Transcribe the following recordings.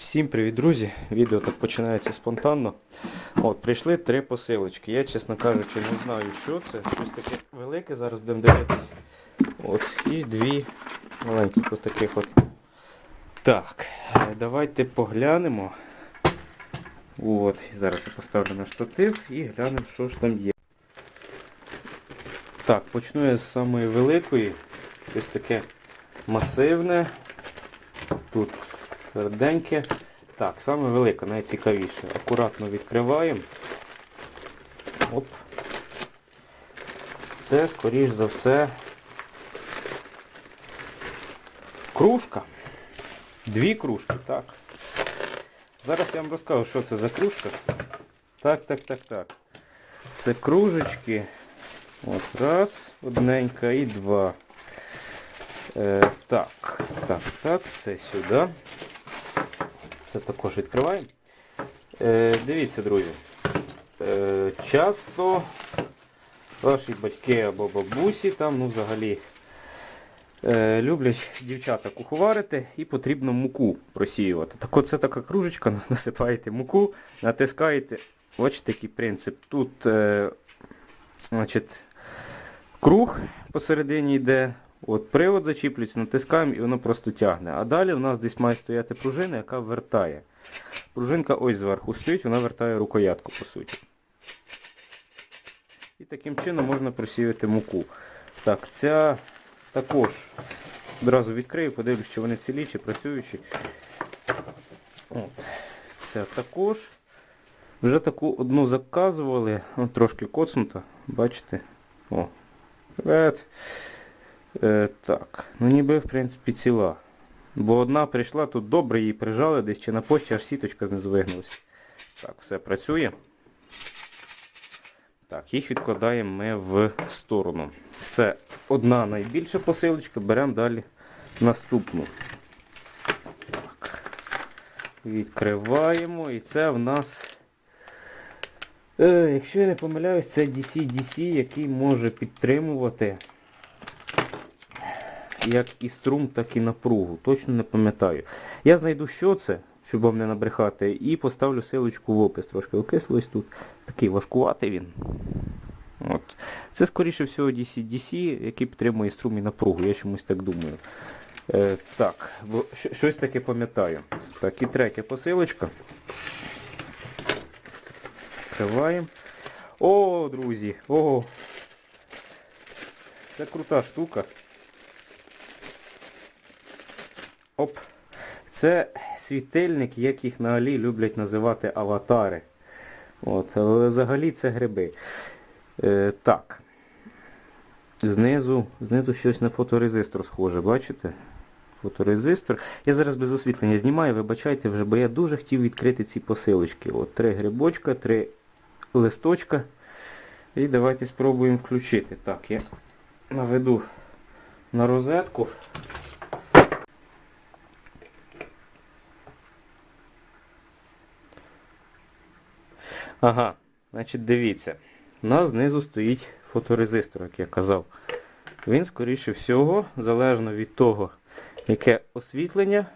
Всім привіт, друзі! Відео так починається спонтанно. От, Прийшли три посилочки. Я, чесно кажучи, не знаю, що це. Щось таке велике, зараз будемо дивитись. От, І дві маленьких ось таких от. Так, е, давайте поглянемо. От, Зараз я поставлю на штатив і глянемо, що ж там є. Так, почну я з самої великої. Щось таке масивне. Тут тверденьке. Так, саме велике, найцікавіше. Акуратно відкриваємо. Оп. Це, скоріш за все, кружка. Дві кружки, так. Зараз я вам розкажу, що це за кружка. Так, так, так, так. Це кружечки. От раз, одненька і два. Е, так, так, так, це сюди. Це також відкриваємо. Е, дивіться, друзі. Е, часто ваші батьки або бабусі там, ну взагалі, е, люблять дівчата куховарити і потрібно муку просіювати. Так от це така кружечка, насипаєте муку, натискаєте. Бачите, такий принцип. Тут значить, круг посередині йде. От Привод зачіплюється, натискаємо і воно просто тягне. А далі у нас десь має стояти пружина, яка вертає. Пружинка ось зверху стоїть, вона вертає рукоятку по суті. І таким чином можна просіяти муку. Так, ця також одразу відкрию, подивлюсь, чи вони цілі, чи працюючі. От. Ця також. Вже таку одну заказували, О, трошки коцнута, бачите? О, привет. Е, так, ну ніби в принципі ціла. Бо одна прийшла, тут добре її прижали десь чи на пошті, аж сіточка знизу вигнулася. Так, все працює. Так, їх відкладаємо ми в сторону. Це одна найбільша посилочка, беремо далі наступну. Так. Відкриваємо і це в нас, е, якщо я не помиляюсь, це DC-DC, який може підтримувати як і струм, так і напругу. Точно не пам'ятаю. Я знайду, що це, щоб вам не набрехати, і поставлю силочку в опис. Трошки окислилось тут. Такий важкуватий він. От. Це, скоріше всього, DC-DC, який підтримує струм і напругу. Я чомусь так думаю. Е, так, бо щось таке пам'ятаю. Так, і третя посилочка. Відкриваємо. О, друзі! О! Це крута штука. Оп. Це світильник, як їх на Алі люблять називати аватари. От, але взагалі це гриби. Е, так. Знизу, знизу щось на фоторезистор схоже, бачите? Фоторезистор. Я зараз без освітлення знімаю, вибачайте вже, бо я дуже хотів відкрити ці посилочки. От три грибочка, три листочка. І давайте спробуємо включити. Так, я наведу на розетку. Ага, значить дивіться. У нас знизу стоїть фоторезистор, як я казав. Він, скоріше всього, залежно від того, яке освітлення,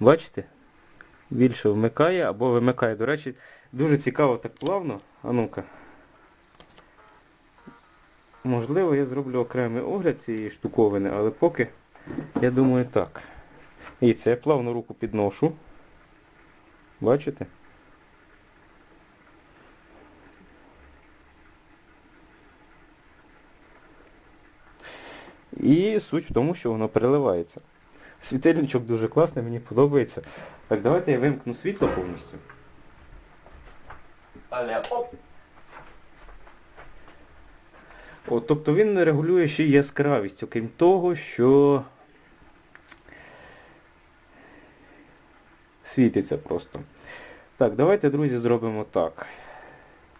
бачите, більше вмикає або вимикає. До речі, дуже цікаво так плавно. А ну-ка. Можливо, я зроблю окремий огляд цієї штуковини, але поки, я думаю, так. І це я плавно руку підношу. Бачите? І суть в тому, що воно переливається. Світильничок дуже класний, мені подобається. Так, давайте я вимкну світло повністю. Але оп! О, тобто він регулює ще яскравість, окрім того, що світиться просто. Так, давайте, друзі, зробимо так.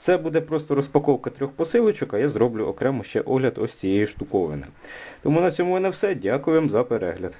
Це буде просто розпаковка трьох посилочок, а я зроблю окремо ще огляд ось цієї штуковини. Тому на цьому в мене все. Дякую вам за перегляд.